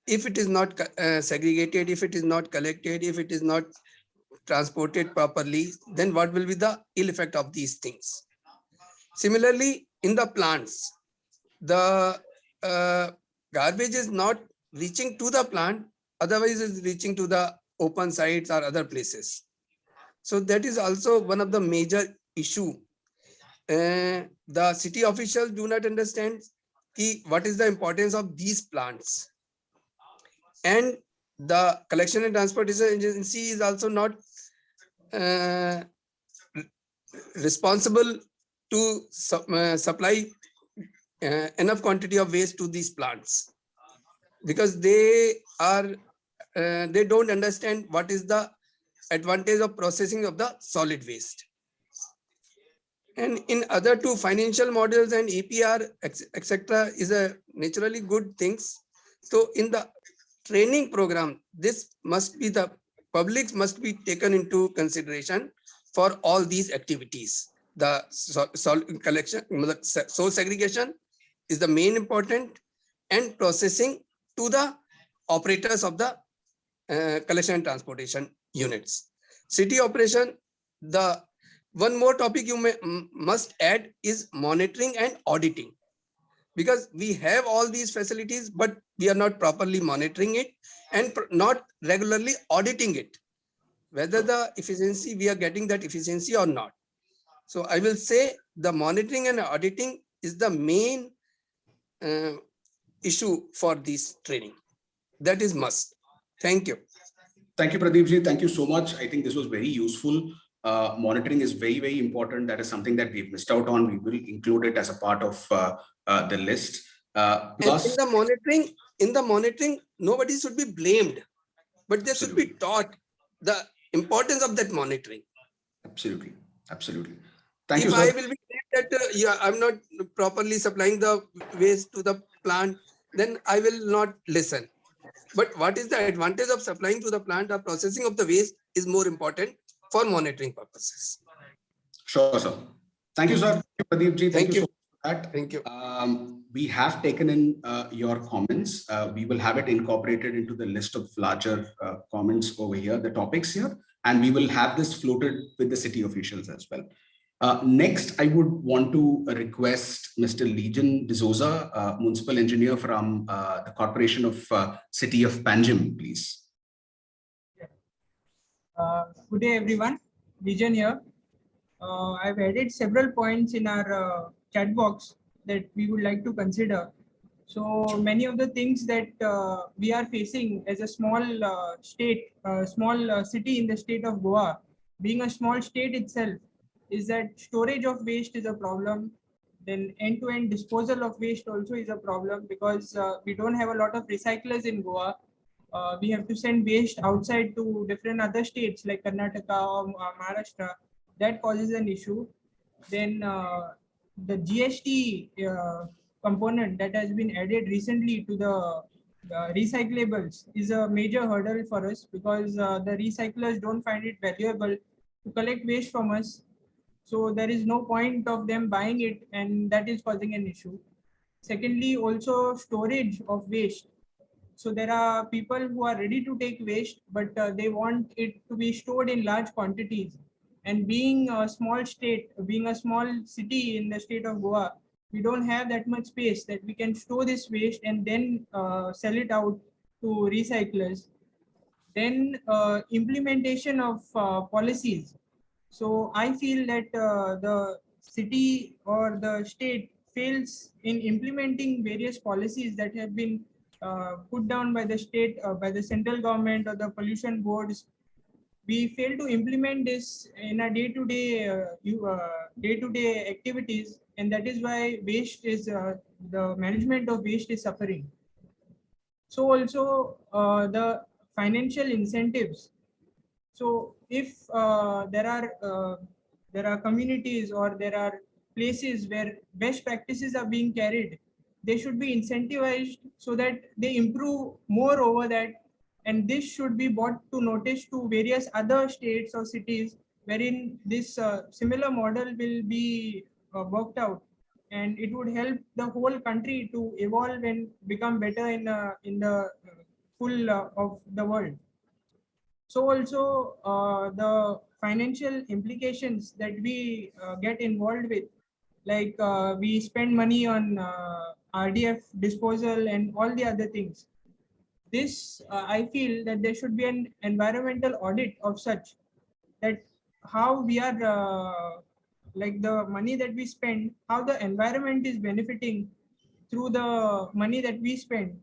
if it is not uh, segregated, if it is not collected, if it is not transported properly, then what will be the ill effect of these things? Similarly, in the plants, the uh, garbage is not reaching to the plant, otherwise is reaching to the open sites or other places. So that is also one of the major issue. Uh, the city officials do not understand key, what is the importance of these plants and the collection and transportation agency is also not uh, responsible to su uh, supply uh, enough quantity of waste to these plants because they are uh, they don't understand what is the advantage of processing of the solid waste and in other two financial models and EPR, etc is a naturally good things so in the training program, this must be the public must be taken into consideration for all these activities. The sol collection, source segregation is the main important and processing to the operators of the uh, collection and transportation units. City operation, the one more topic you may must add is monitoring and auditing because we have all these facilities, but we are not properly monitoring it and not regularly auditing it, whether the efficiency, we are getting that efficiency or not. So I will say the monitoring and auditing is the main uh, issue for this training. That is must. Thank you. Thank you, Pradeep Thank you so much. I think this was very useful. Uh, monitoring is very, very important. That is something that we've missed out on. We will include it as a part of uh, uh, the list. Uh, plus, in the monitoring, in the monitoring, nobody should be blamed, but they should be taught the importance of that monitoring. Absolutely, absolutely. Thank if you. If I will be that uh, yeah, I'm not properly supplying the waste to the plant, then I will not listen. But what is the advantage of supplying to the plant or processing of the waste is more important for monitoring purposes. Sure, sir. Thank you, sir. Pradeep ji. Thank, Thank you. you that. Thank you. Um, we have taken in uh, your comments. Uh, we will have it incorporated into the list of larger uh, comments over here, the topics here, and we will have this floated with the city officials as well. Uh, next, I would want to request Mr. Legion D'Souza, uh, municipal engineer from uh, the Corporation of uh, City of Panjim, please. Uh, Good day, everyone. Vision here. Uh, I've added several points in our chat box that we would like to consider. So many of the things that we are facing as a small state, small city in the state of Goa, being a small state itself, is that storage of waste is a problem. Then end-to-end disposal of waste also is a problem because uh, we don't have a lot of recyclers in Goa uh, we have to send waste outside to different other states like Karnataka or uh, Maharashtra. That causes an issue. Then uh, the GST uh, component that has been added recently to the the recyclables is a major hurdle for us because uh, the recyclers don't find it valuable to collect waste from us. So there is no point of them buying it and that is causing an issue. Secondly, also storage of waste so there are people who are ready to take waste, but uh, they want it to be stored in large quantities. And being a small state, being a small city in the state of Goa, we don't have that much space that we can store this waste and then uh, sell it out to recyclers. Then uh, implementation of uh, policies. So I feel that uh, the city or the state fails in implementing various policies that have been uh, put down by the state, uh, by the central government or the pollution boards. We fail to implement this in a day-to-day, uh, you, uh, day-to-day activities, and that is why waste is uh, the management of waste is suffering. So also uh, the financial incentives. So if uh, there are uh, there are communities or there are places where best practices are being carried, they should be incentivized so that they improve more over that. And this should be brought to notice to various other states or cities wherein this uh, similar model will be uh, worked out. And it would help the whole country to evolve and become better in uh, in the full uh, of the world so also uh, the financial implications that we uh, get involved with like uh, we spend money on uh, RDF disposal and all the other things. This, uh, I feel that there should be an environmental audit of such that how we are, uh, like the money that we spend, how the environment is benefiting through the money that we spend.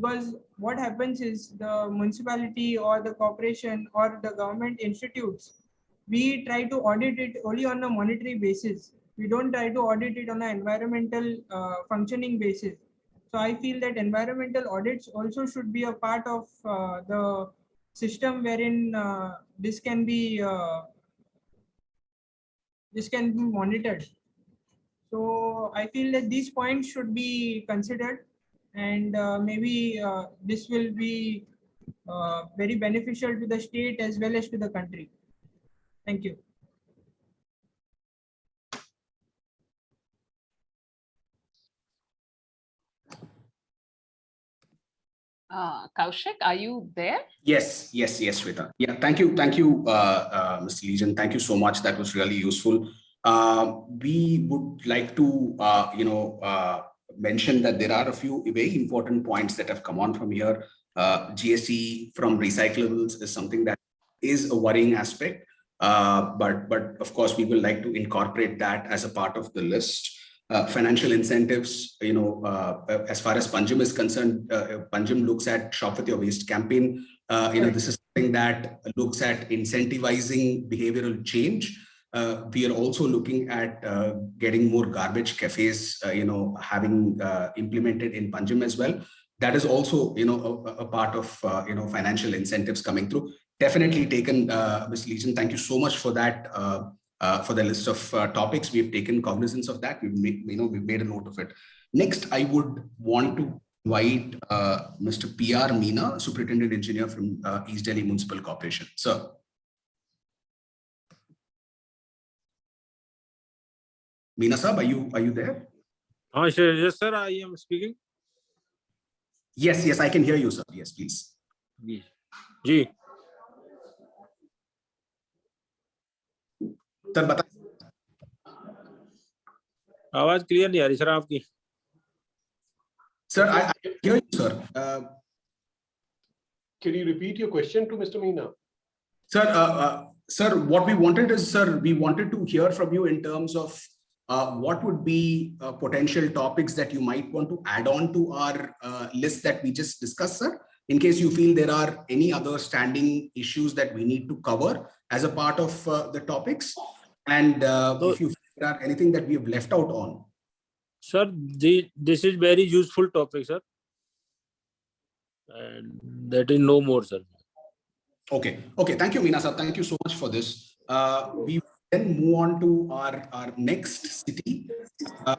Because what happens is the municipality or the corporation or the government institutes, we try to audit it only on a monetary basis we don't try to audit it on an environmental uh, functioning basis. So I feel that environmental audits also should be a part of uh, the system wherein uh, this can be uh, this can be monitored. So I feel that these points should be considered and uh, maybe uh, this will be very beneficial to the state as well as to the country. Thank you. Uh, Kaushik, are you there? Yes, yes, yes, Shweta. Yeah, thank you, thank you, uh, uh, Mr. Legion. Thank you so much. That was really useful. Uh, we would like to, uh, you know, uh, mention that there are a few very important points that have come on from here. Uh, from recyclables is something that is a worrying aspect. Uh, but, but of course, we will like to incorporate that as a part of the list. Uh, financial incentives, you know, uh, as far as Panjim is concerned, uh, Panjim looks at shop with your waste campaign. Uh, you know, this is something that looks at incentivizing behavioral change. Uh, we are also looking at uh, getting more garbage cafes, you know, having implemented in Panjim as well. That is also, you know, a, a part of, you know, financial incentives coming through. Definitely taken, uh, Ms. Legion, thank you so much for that uh, for the list of uh, topics. We've taken cognizance of that. We've made, you know, we've made a note of it. Next, I would want to invite uh, Mr. P.R. Meena, Superintendent Engineer from uh, East Delhi Municipal Corporation. Sir. Meena Sab, are you, are you there? Uh, sure. Yes, sir, I am speaking. Yes, yes, I can hear you, sir. Yes, please. Ji. Sir बता आवाज clear नहीं आ रही sir आपकी Sir, I, I hear you, sir. Uh, Can you repeat your question to Mr. Meena? Sir, uh, uh, sir, what we wanted is, sir, we wanted to hear from you in terms of uh, what would be uh, potential topics that you might want to add on to our uh, list that we just discussed, sir, in case you feel there are any other standing issues that we need to cover as a part of uh, the topics. And uh, So- if you feel there are anything that we have left out on. sir the, this is very useful topic sir and that is no more sir Okay, okay, thank you, Meena sir. Thank you so much for this. Uh, we then move on to our, our next city. Uh,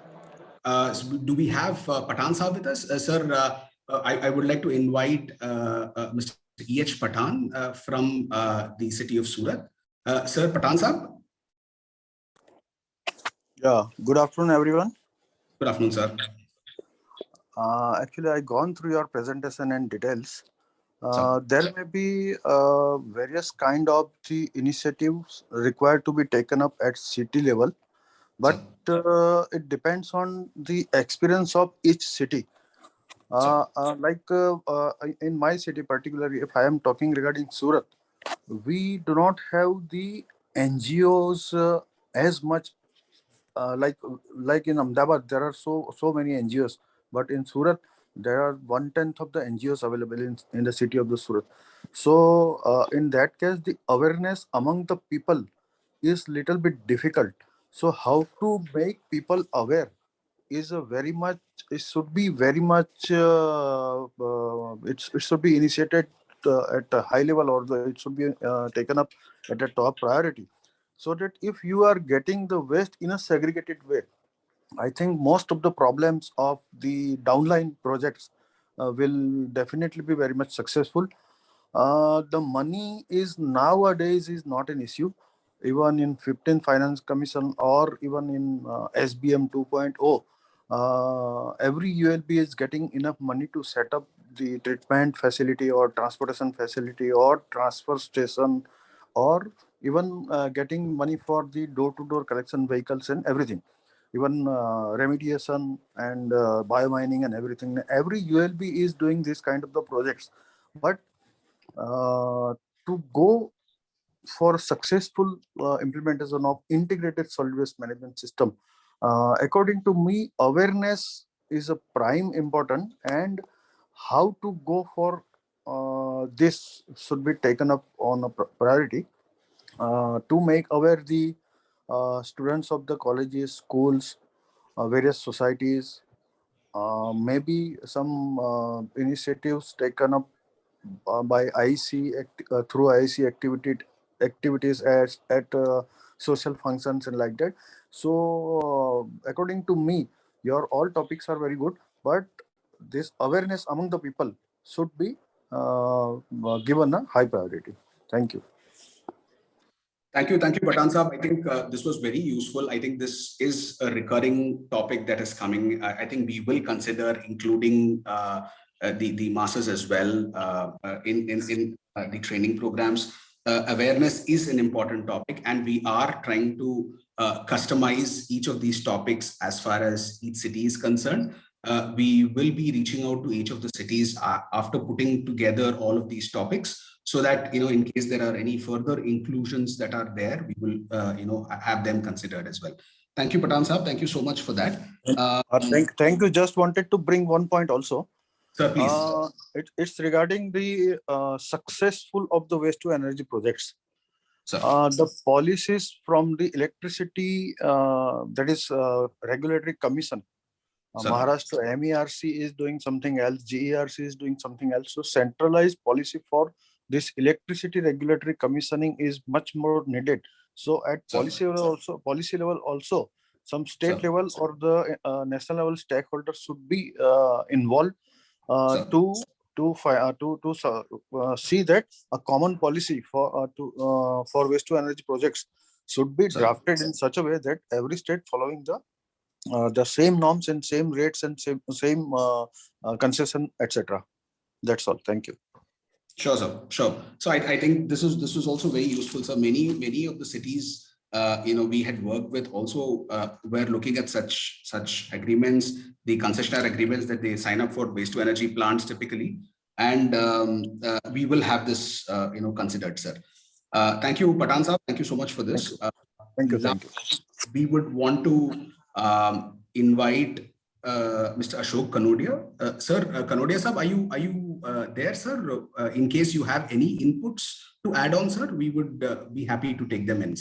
uh, so do we have uh, Pathan sir with us? Uh, sir, uh, uh, I, I would like to invite uh, uh, Mr. E.H. Pathan uh, from uh, the city of Surat. Uh, sir, Pathan sir, Yeah, good afternoon, everyone. good afternoon, sir. Uh, actually, I gone through your presentation and details. Uh, there may be uh, various kind of the initiatives required to be taken up at city level, but uh, it depends on the experience of each city. Uh, uh, like uh, uh, in my city particularly, if I am talking regarding Surat, we do not have the NGOs uh, as much uh, like like in Ahmedabad, there are so so many NGOs, but in Surat, there are one tenth of the NGOs available in, in the city of the Surat. So uh, in that case, the awareness among the people is little bit difficult. So how to make people aware is a very much it should be very much uh, uh, it's, it should be initiated uh, at a high level or the, it should be uh, taken up at a top priority so that if you are getting the waste in a segregated way i think most of the problems of the downline projects uh, will definitely be very much successful. Uh, the money is nowadays is not an issue. Even in 15 finance commission or even in uh, sbm 2.0 uh, every ulb is getting enough money to set up the treatment facility or transportation facility or transfer station or even uh, getting money for the door-to-door collection vehicles and everything even uh, remediation and uh, biomining and everything. Every ulb is doing this kind of the projects. But uh, to go for successful uh, implementation of integrated solid waste management system uh, according to me awareness is a prime important and how to go for uh, this should be taken up on a priority to make aware the students of the colleges, schools, uh, various societies, uh, maybe some uh, initiatives taken up uh, by IC uh, through IC activity activities as at uh, social functions and like that. So uh, according to me, your all topics are very good, but this awareness among the people should be uh, uh, given a high priority. Thank you. Thank you, thank you, Pathan Saab. I think uh, this was very useful. I think this is a recurring topic that is coming. I, I think we will consider including uh, uh, the the masses as well uh, uh, in in in uh, the training programs. Awareness is an important topic, and we are trying to customize each of these topics as far as each city is concerned. Uh, we will be reaching out to each of the cities uh, after putting together all of these topics so that you know in case there are any further inclusions that are there we will uh, you know have them considered as well thank you pathan saab thank you so much for that uh, Uh, thank, thank you. Just wanted to bring one point also. sir please Uh, it, it's regarding the uh, successful of the waste to energy projects. sir Uh, the policies from the electricity, uh, that is uh, regulatory commission. Uh, Maharashtra MERC is doing something else, GERC is doing something else. So centralized policy for this electricity regulatory commissioning is much more needed. So at policy level also, policy level also, some state level or the uh, national level stakeholders should be uh, involved uh, to to uh, to to uh, see that a common policy for uh, to uh, for waste to energy projects should be drafted in such a way that every state following the uh, the same norms and same rates and same same uh, uh, concession etc. That's all. Thank you. Sure, sir. Sure. So I, I think this is this was also very useful. So many many of the cities uh, you know, we had worked with also, uh, we're looking at such, such agreements, the concessionaire agreements that they sign up for waste to energy plants typically. And um, uh, we will have this, uh, you know, considered, sir. Uh, thank you, Pathan sir. Thank you so much for this. Uh, Thank you, now thank you. We would want to um, invite uh, Mr. Ashok Kanodia. Uh, sir, uh, Kanodia sir, are you, are you uh, there, sir? Uh, in case you have any inputs to add on, sir, we would uh, be happy to take them in.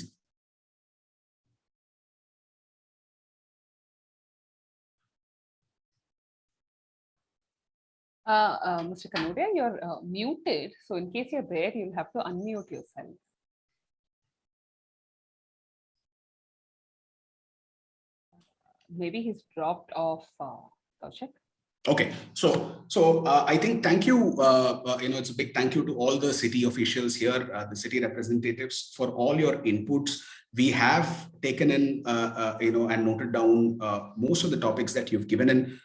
Mr. Kanodia, you're muted. So in case you're there, you'll have to unmute yourself. Maybe he's dropped off, uh, Kaushik. Okay, so so uh, I think thank you. Uh, uh, you know, it's a big thank you to all the city officials here, uh, the city representatives for all your inputs. We have taken in, uh, uh, you know, and noted down most of the topics that you've given in.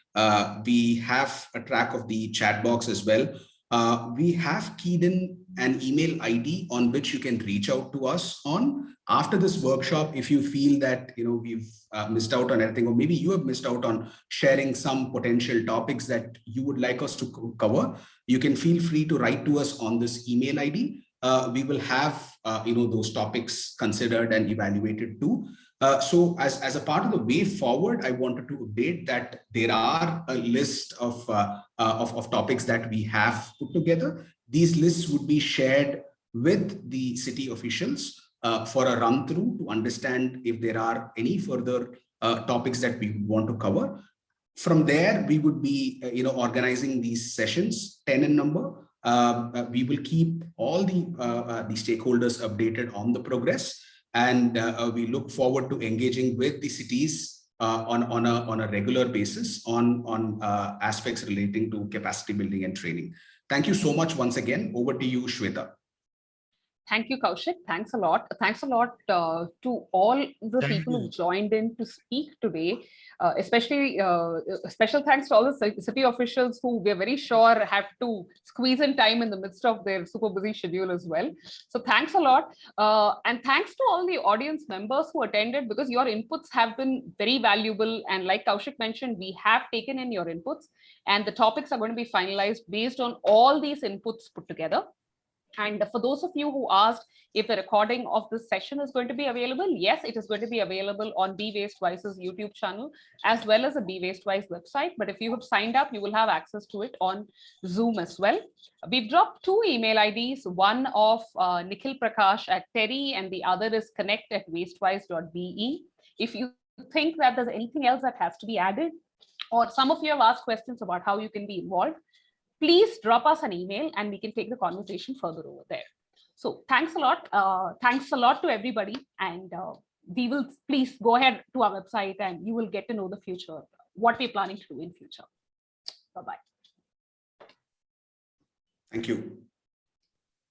We have a track of the chat box as well. We have keyed in an email ID on which you can reach out to us on after this workshop. If you feel that, you know, we've uh, missed out on anything, or maybe you have missed out on sharing some potential topics that you would like us to co- cover, you can feel free to write to us on this email ID. Uh, we will have, uh, you know, those topics considered and evaluated too. Uh, so as, as a part of the way forward, I wanted to update that there are a list of, uh, uh, of, of topics that we have put together. These lists would be shared with the city officials uh, for a run through to understand if there are any further uh, topics that we want to cover. From there, we would be, uh, you know, organizing these sessions, 10 in number. Um, uh, we will keep all the, uh, uh, the stakeholders updated on the progress and we look forward to engaging with the cities on, on, a, on a regular basis on, on aspects relating to capacity building and training. Thank you so much once again. Over to you, Shweta. Thank you, Kaushik. Thanks a lot. Thanks a lot uh, to all the Thank people who joined in to speak today. Uh, especially uh, special thanks to all the ci- city officials who we're very sure have to squeeze in time in the midst of their super busy schedule as well. So thanks a lot. Uh, and thanks to all the audience members who attended because your inputs have been very valuable. And like Kaushik mentioned, we have taken in your inputs and the topics are going to be finalized based on all these inputs put together. And for those of you who asked if the recording of this session is going to be available, yes, it is going to be available on Be Waste Wise's YouTube channel as well as the Be Waste Wise website. But if you have signed up, you will have access to it on Zoom as well. We've dropped two email IDs, one of uh, Nikhil Prakash at TERI and the other is connect at wastewise.be. If you think that there's anything else that has to be added, or some of you have asked questions about how you can be involved, please drop us an email and we can take the conversation further over there. So thanks a lot. Uh, thanks a lot to everybody. And uh, we will please go ahead to our website and you will get to know the future, what we're planning to do in future. Bye-bye. Thank you.